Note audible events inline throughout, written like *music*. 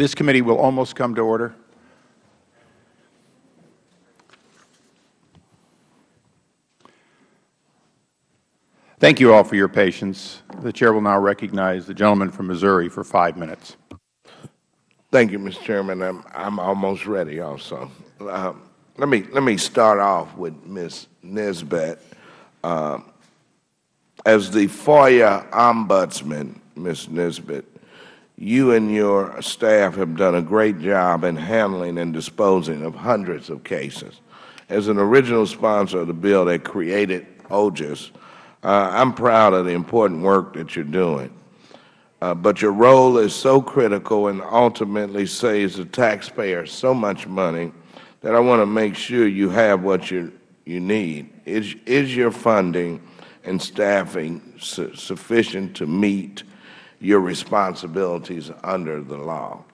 This committee will almost come to order. Thank you all for your patience. The Chair will now recognize the gentleman from Missouri for five minutes. Thank you, Mr. Chairman. I'm, I'm almost ready also. Uh, let, me, let me start off with Ms. Nisbet. Uh, as the FOIA Ombudsman, Ms. Nisbet, you and your staff have done a great job in handling and disposing of hundreds of cases. As an original sponsor of the bill that created OGIS, uh, I'm proud of the important work that you're doing. Uh, but your role is so critical and ultimately saves the taxpayer so much money that I want to make sure you have what you, you need. Is, is your funding and staffing su sufficient to meet your responsibilities under the law?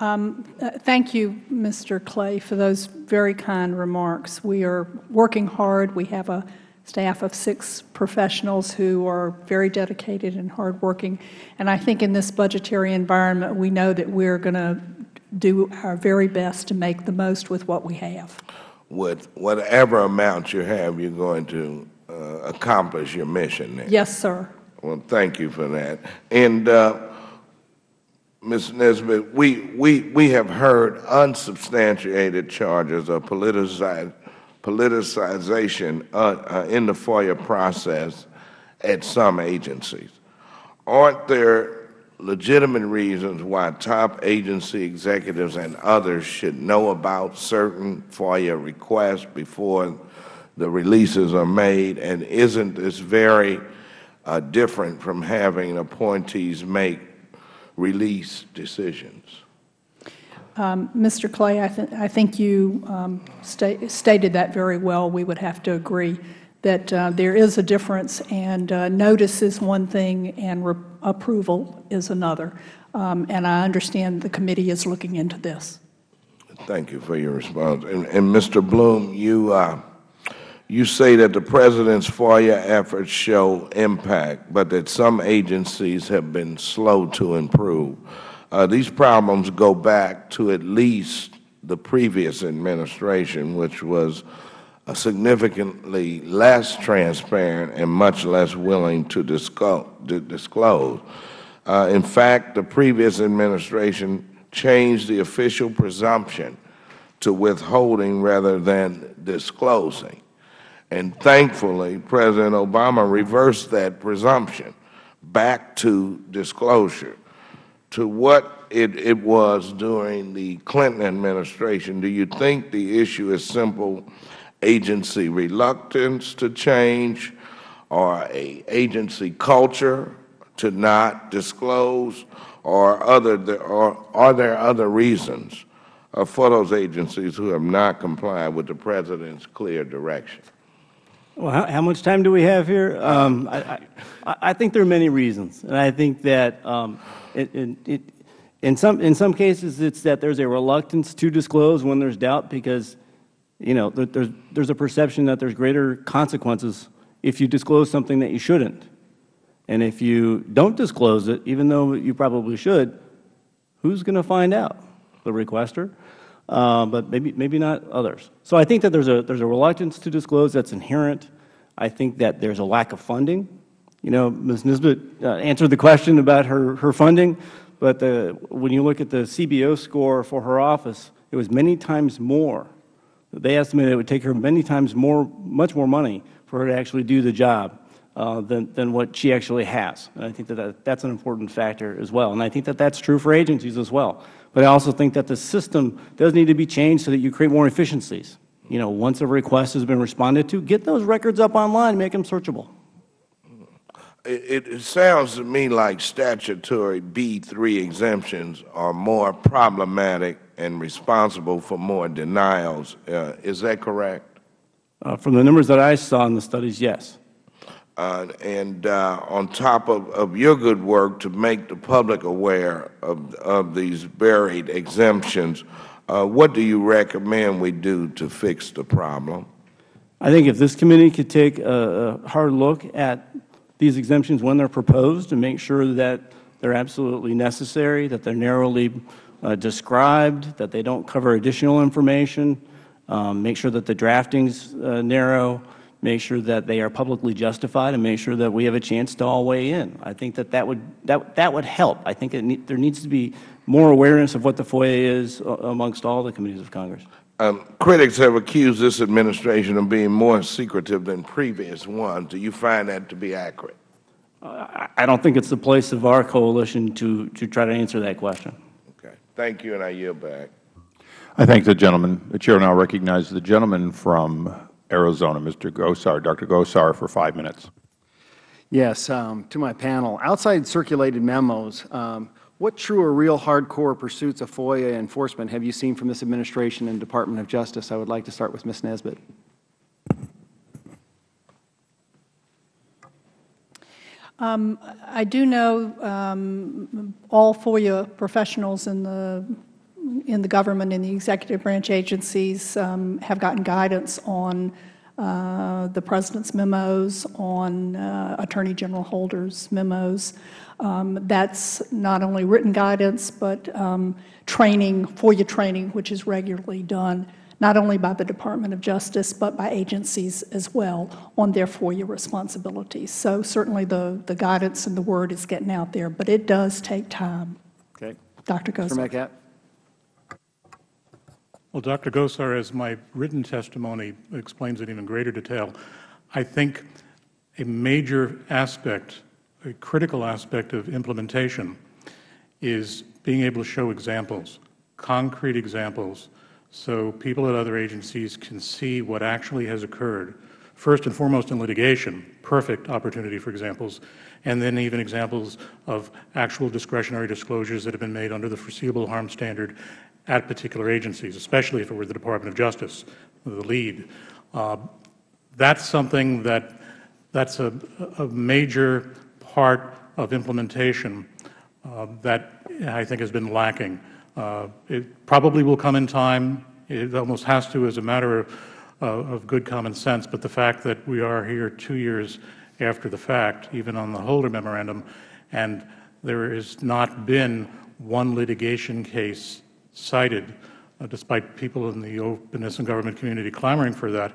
Um, uh, thank you, Mr. Clay, for those very kind remarks. We are working hard. We have a staff of six professionals who are very dedicated and hardworking. And I think in this budgetary environment, we know that we are going to do our very best to make the most with what we have. With whatever amount you have, you're going to uh, accomplish your mission. Then. Yes, sir. Well, thank you for that. And uh, Ms. Nisbet, we, we, we have heard unsubstantiated charges of politicized politicization uh, uh, in the FOIA process at some agencies. Aren't there legitimate reasons why top agency executives and others should know about certain FOIA requests before the releases are made? And isn't this very uh, different from having appointees make release decisions? Um, Mr. Clay, I, th I think you um, sta stated that very well. We would have to agree that uh, there is a difference, and uh, notice is one thing and approval is another. Um, and I understand the committee is looking into this. Thank you for your response. And, and Mr. Blum, you, uh, you say that the President's FOIA efforts show impact, but that some agencies have been slow to improve. Uh, these problems go back to at least the previous administration, which was uh, significantly less transparent and much less willing to disclose. Uh, in fact, the previous administration changed the official presumption to withholding rather than disclosing. And thankfully, President Obama reversed that presumption back to disclosure to what it, it was during the Clinton administration, do you think the issue is simple agency reluctance to change or a agency culture to not disclose or, other, or are there other reasons for those agencies who have not complied with the President's clear direction? Well, how, how much time do we have here? Um, I, I, I, think there are many reasons, and I think that um, it, it, it, in, some, in some cases, it's that there's a reluctance to disclose when there's doubt because, you know, there, there's, there's a perception that there's greater consequences if you disclose something that you shouldn't. And if you don't disclose it, even though you probably should, who's going to find out? The requester? Uh, but maybe, maybe not others. So I think that there's a, there's a reluctance to disclose that's inherent. I think that there's a lack of funding. You know, Ms. Nisbet uh, answered the question about her, her funding, but the, when you look at the CBO score for her office, it was many times more. They estimated it would take her many times more, much more money for her to actually do the job uh, than, than what she actually has. And I think that, that that's an important factor as well. And I think that that's true for agencies as well. But I also think that the system does need to be changed so that you create more efficiencies. You know, once a request has been responded to, get those records up online, and make them searchable. It, it, sounds to me like statutory B3 exemptions are more problematic and responsible for more denials. Uh, is that correct? Uh, from the numbers that I saw in the studies, yes. Uh, and uh, on top of, of your good work to make the public aware of, of these buried exemptions, uh, what do you recommend we do to fix the problem? I think if this committee could take a, a hard look at these exemptions when they're proposed and make sure that they're absolutely necessary, that they're narrowly uh, described, that they don't cover additional information, um, make sure that the drafting's uh, narrow, make sure that they are publicly justified, and make sure that we have a chance to all weigh in. I think that that would, that, that would help. I think it need, there needs to be more awareness of what the FOIA is uh, amongst all the committees of Congress. Um, critics have accused this administration of being more secretive than previous ones. Do you find that to be accurate? I I don't think it's the place of our coalition to, to try to answer that question. Okay. Thank you, and I yield back. I thank the gentleman. The Chair now recognizes the gentleman from Arizona, Mr. Gosar, Dr. Gosar, for five minutes. Yes, um, to my panel. Outside circulated memos, um, what true or real hardcore pursuits of FOIA enforcement have you seen from this administration and Department of Justice? I would like to start with Ms. Nisbet. Um, I do know um, all FOIA professionals in the in the government, in the executive branch agencies, um, have gotten guidance on uh, the President's memos, on uh, Attorney General Holder's memos. Um, that's not only written guidance, but um, training, FOIA training, which is regularly done not only by the Department of Justice, but by agencies as well on their FOIA responsibilities. So certainly the, the guidance and the word is getting out there, but it does take time. Okay. Dr. Mr. Well, Dr. Gosar, as my written testimony explains in even greater detail, I think a major aspect, a critical aspect of implementation is being able to show examples, concrete examples, so people at other agencies can see what actually has occurred. First and foremost in litigation, perfect opportunity for examples, and then even examples of actual discretionary disclosures that have been made under the foreseeable harm standard at particular agencies, especially if it were the Department of Justice, the lead. Uh, that's something that that's a, a major part of implementation uh, that I think has been lacking. Uh, it probably will come in time. It almost has to as a matter of, uh, of good common sense. But the fact that we are here two years after the fact, even on the Holder Memorandum, and there has not been one litigation case cited, uh, despite people in the openness and government community clamoring for that,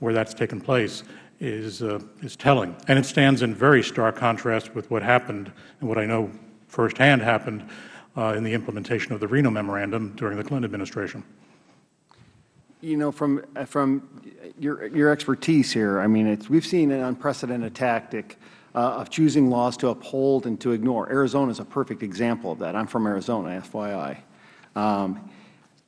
where that's taken place, is, uh, is telling. And it stands in very stark contrast with what happened and what I know firsthand happened uh, in the implementation of the Reno Memorandum during the Clinton administration. You know, from, from your, your expertise here, I mean, it's, we've seen an unprecedented tactic uh, of choosing laws to uphold and to ignore. Arizona is a perfect example of that. I'm from Arizona, FYI. Um,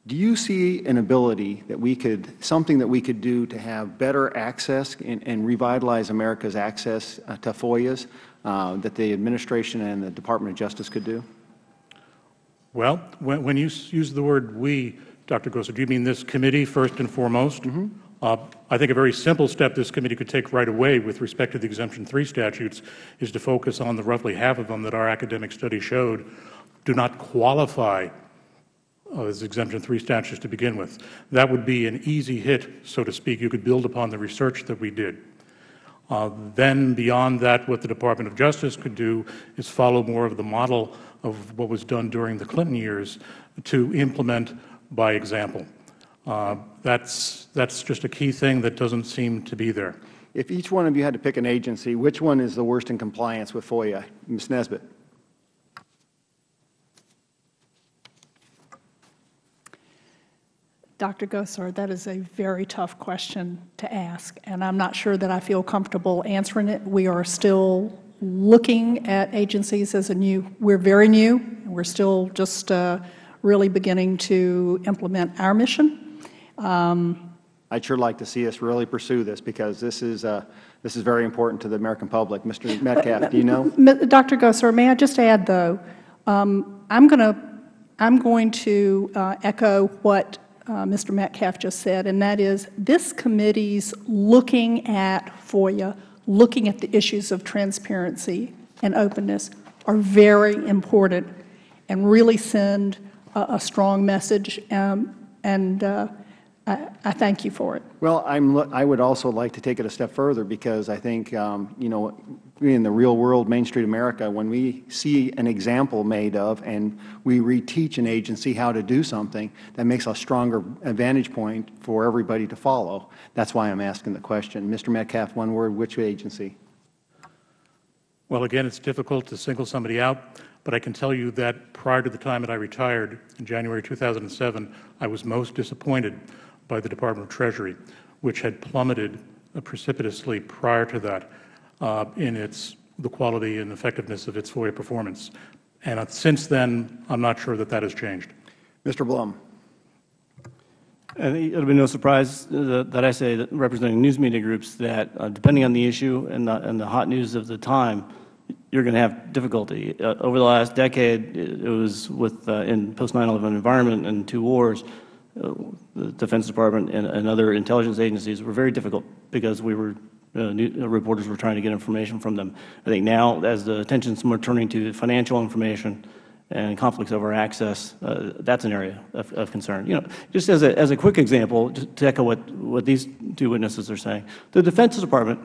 do you see an ability that we could, something that we could do to have better access and, and revitalize America's access uh, to FOIAs uh, that the administration and the Department of Justice could do? Well, when, when you use the word we, Dr. Gosar, do you mean this committee first and foremost? Mm -hmm. uh, I think a very simple step this committee could take right away with respect to the Exemption 3 statutes is to focus on the roughly half of them that our academic study showed do not qualify uh, as Exemption 3 statutes to begin with. That would be an easy hit, so to speak. You could build upon the research that we did. Uh, then beyond that, what the Department of Justice could do is follow more of the model of what was done during the Clinton years to implement by example. Uh, that's, that's just a key thing that doesn't seem to be there. If each one of you had to pick an agency, which one is the worst in compliance with FOIA? Ms. Nisbet. Dr. Gosar, that is a very tough question to ask, and I'm not sure that I feel comfortable answering it. We are still looking at agencies as a new, we're very new, and we're still just uh, really beginning to implement our mission. Um, I'd sure like to see us really pursue this because this is, uh, this is very important to the American public. Mr. *laughs* Metcalfe, do you know? Dr. Gosar, may I just add, though, um, I'm going to I'm going to uh, echo what uh, Mr. Metcalfe just said, and that is this committee's looking at FOIA, looking at the issues of transparency and openness are very important and really send a, a strong message. Um, and uh, I, I thank you for it. Well, I'm, I would also like to take it a step further because I think, um, you know, in the real world, Main Street America, when we see an example made of and we reteach an agency how to do something, that makes a stronger advantage point for everybody to follow. That's why I'm asking the question. Mr. Metcalfe, one word, which agency? Well, again, it's difficult to single somebody out, but I can tell you that prior to the time that I retired in January 2007, I was most disappointed by the Department of Treasury, which had plummeted precipitously prior to that uh, in its the quality and effectiveness of its FOIA performance. And uh, since then, I'm not sure that that has changed. Mr. Blum. I it'll be no surprise that that I say, that representing news media groups, that uh, depending on the issue and the, and the hot news of the time, you're going to have difficulty. Uh, over the last decade, it, it was with, uh, in post-9/11 environment and two wars, the Defense Department and, and other intelligence agencies were very difficult because we were, uh, new, uh, reporters were trying to get information from them. I think now, as the attention is more turning to financial information, and conflicts over access, uh, that's an area of, of, concern. You know, just as a, as a quick example, to echo what, what these two witnesses are saying, the Defense Department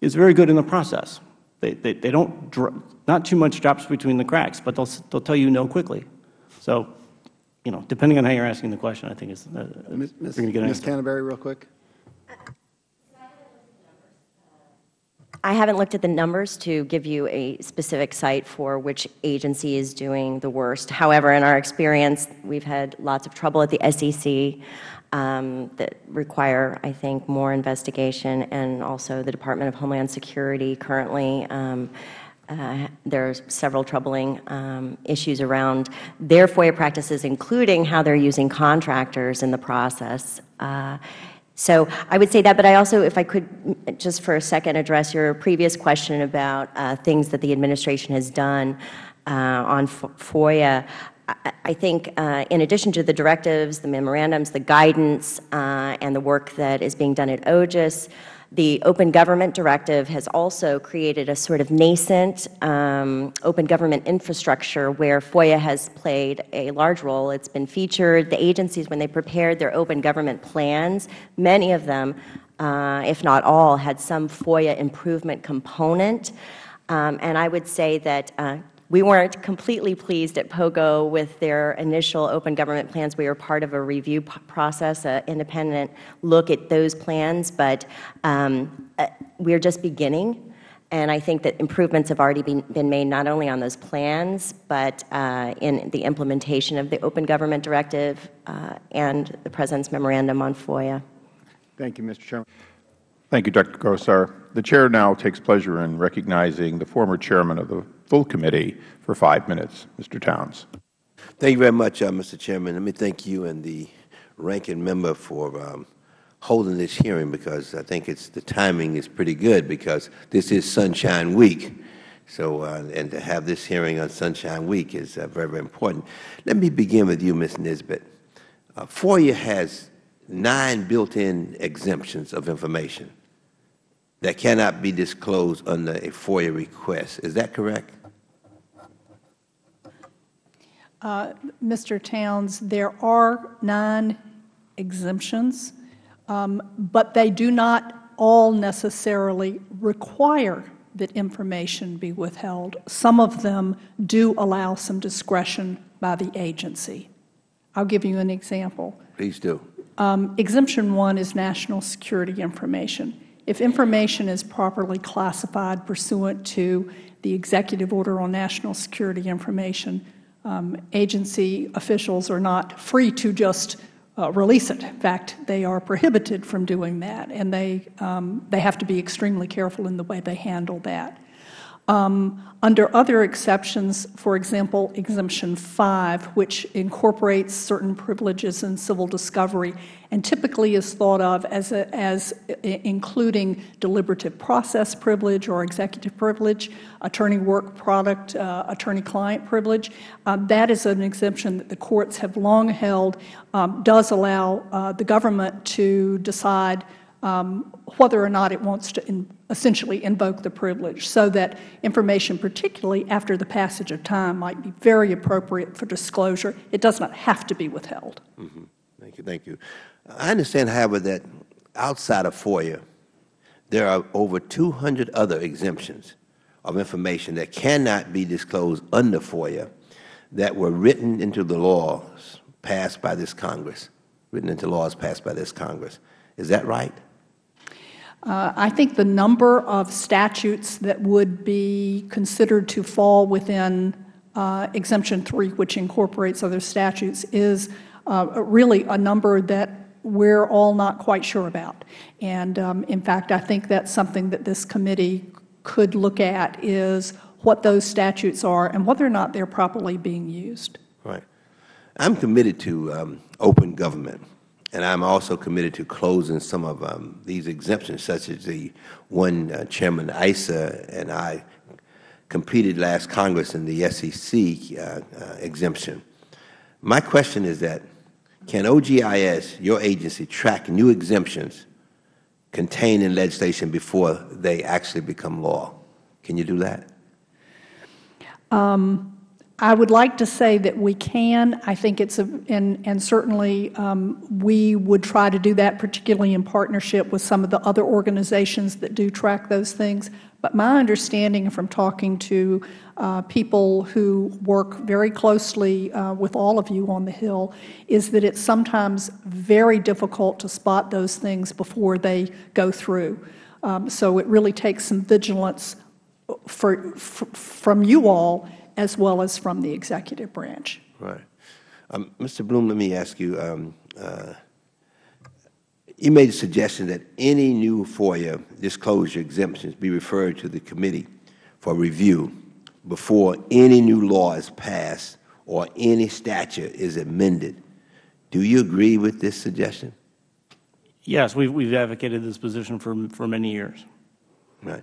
is very good in the process. They, they, they don't, not too much drops between the cracks, but they'll, they'll tell you no quickly. So, you know, depending on how you're asking the question, I think is, uh, Ms. you're going to get an Ms. answer. Canterbury, real quick. I haven't looked at the numbers to give you a specific site for which agency is doing the worst. However, in our experience, we've had lots of trouble at the SEC um, that require, I think, more investigation, and also the Department of Homeland Security currently. Um, uh, there are several troubling um, issues around their FOIA practices, including how they're using contractors in the process. Uh, so I would say that, but I also, if I could just for a second address your previous question about uh, things that the administration has done uh, on FOIA. I, I think uh, in addition to the directives, the memorandums, the guidance, and the work that is being done at OGIS, the Open Government Directive has also created a sort of nascent um, open government infrastructure where FOIA has played a large role. It's been featured. The agencies, when they prepared their open government plans, many of them, uh, if not all, had some FOIA improvement component. Um, and I would say that uh, we weren't completely pleased at POGO with their initial open government plans. We were part of a review process, an independent look at those plans, but um, uh, we're just beginning. And I think that improvements have already been, been made not only on those plans, but uh, in the implementation of the Open Government Directive uh, and the President's memorandum on FOIA. Thank you, Mr. Chairman. Thank you, Dr. Gosar. The Chair now takes pleasure in recognizing the former Chairman of the full committee for five minutes, Mr. Towns. Thank you very much, uh, Mr. Chairman. Let me thank you and the ranking member for um, holding this hearing because I think it's the timing is pretty good because this is Sunshine Week. So, uh, and to have this hearing on Sunshine Week is uh, very, very important. Let me begin with you, Ms. Nisbet. Uh, FOIA has nine built-in exemptions of information that cannot be disclosed under a FOIA request. Is that correct? Uh, Mr. Towns, there are nine exemptions, um, but they do not all necessarily require that information be withheld. Some of them do allow some discretion by the agency. I'll give you an example. Please do. Um, exemption one is national security information. If information is properly classified pursuant to the Executive Order on National Security Information, um, agency officials are not free to just uh, release it. In fact, they are prohibited from doing that, and they, um, they have to be extremely careful in the way they handle that. Um, under other exceptions, for example, Exemption 5, which incorporates certain privileges in civil discovery and typically is thought of as, a, as including deliberative process privilege or executive privilege, attorney work product, uh, attorney-client privilege. Uh, that is an exemption that the courts have long held um, does allow uh, the government to decide um, whether or not it wants to in, essentially invoke the privilege so that information, particularly after the passage of time, might be very appropriate for disclosure. It does not have to be withheld. Mm -hmm. Thank you. Thank you. I understand, however, that outside of FOIA, there are over 200 other exemptions of information that cannot be disclosed under FOIA that were written into the laws passed by this Congress, written into laws passed by this Congress. Is that right? Uh, I think the number of statutes that would be considered to fall within uh, Exemption 3, which incorporates other statutes, is uh, really a number that we're all not quite sure about. And um, in fact, I think that's something that this committee could look at is what those statutes are and whether or not they're properly being used. Right. I'm committed to um, open government, and I'm also committed to closing some of um, these exemptions, such as the one uh, Chairman Issa and I completed last Congress in the SEC uh, uh, exemption. My question is that, can OGIS, your agency, track new exemptions contained in legislation before they actually become law? Can you do that? I would like to say that we can. I think it's a, and, and certainly um, we would try to do that, particularly in partnership with some of the other organizations that do track those things. But my understanding from talking to uh, people who work very closely uh, with all of you on the Hill is that it's sometimes very difficult to spot those things before they go through. Um, so it really takes some vigilance for, for, from you all as well as from the executive branch. Right. Um, Mr. Blum, let me ask you, um, uh, you made a suggestion that any new FOIA disclosure exemptions be referred to the committee for review before any new law is passed or any statute is amended. Do you agree with this suggestion? Yes, we've, we've advocated this position for, for many years. Right.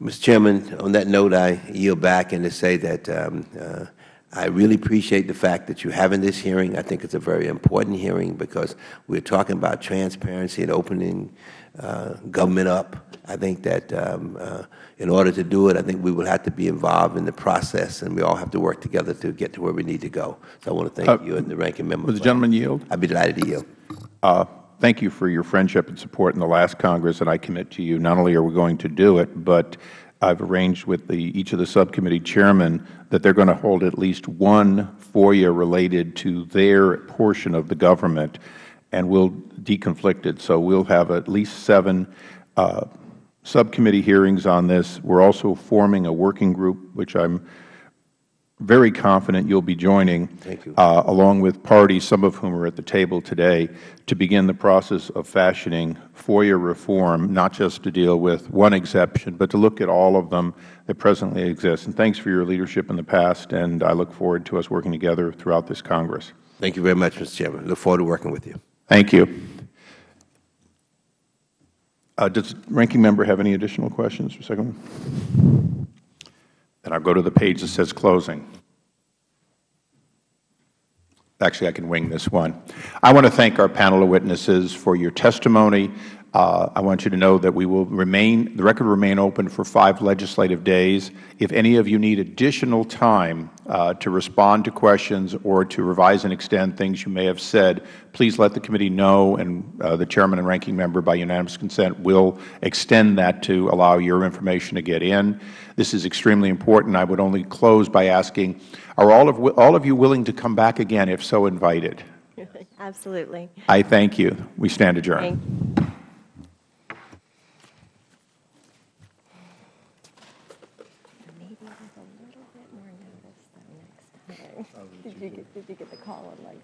Mr. Chairman, on that note, I yield back and to say that um, uh, I really appreciate the fact that you're having this hearing. I think it's a very important hearing because we're talking about transparency and opening uh, government up. I think that um, uh, in order to do it, I think we will have to be involved in the process, and we all have to work together to get to where we need to go. So I want to thank Uh, you and the ranking member. Would the gentleman yield? I'd be delighted to yield. Thank you for your friendship and support in the last Congress, and I commit to you, not only are we going to do it, but I've arranged with the, each of the subcommittee chairmen that they're going to hold at least one FOIA related to their portion of the government, and we'll deconflict it. So we'll have at least seven uh, subcommittee hearings on this. We're also forming a working group, which I'm very confident you'll be joining, you. uh, along with parties, some of whom are at the table today, to begin the process of fashioning FOIA reform, not just to deal with one exception, but to look at all of them that presently exist. And thanks for your leadership in the past, and I look forward to us working together throughout this Congress. Thank you very much, Mr. Chairman. Look forward to working with you. Thank you. Uh, does the ranking member have any additional questions for second one? Then I'll go to the page that says closing. Actually, I can wing this one. I want to thank our panel of witnesses for your testimony. Uh, I want you to know that we will remain, the record will remain open for five legislative days. If any of you need additional time uh, to respond to questions or to revise and extend things you may have said, please let the committee know, and uh, the Chairman and Ranking Member, by unanimous consent, will extend that to allow your information to get in. This is extremely important. I would only close by asking, are all of, all of you willing to come back again, if so invited? *laughs* Absolutely. I thank you. We stand adjourned. Thank Maybe with a little bit more notice though next time. Oh, did you get, did you get the call on like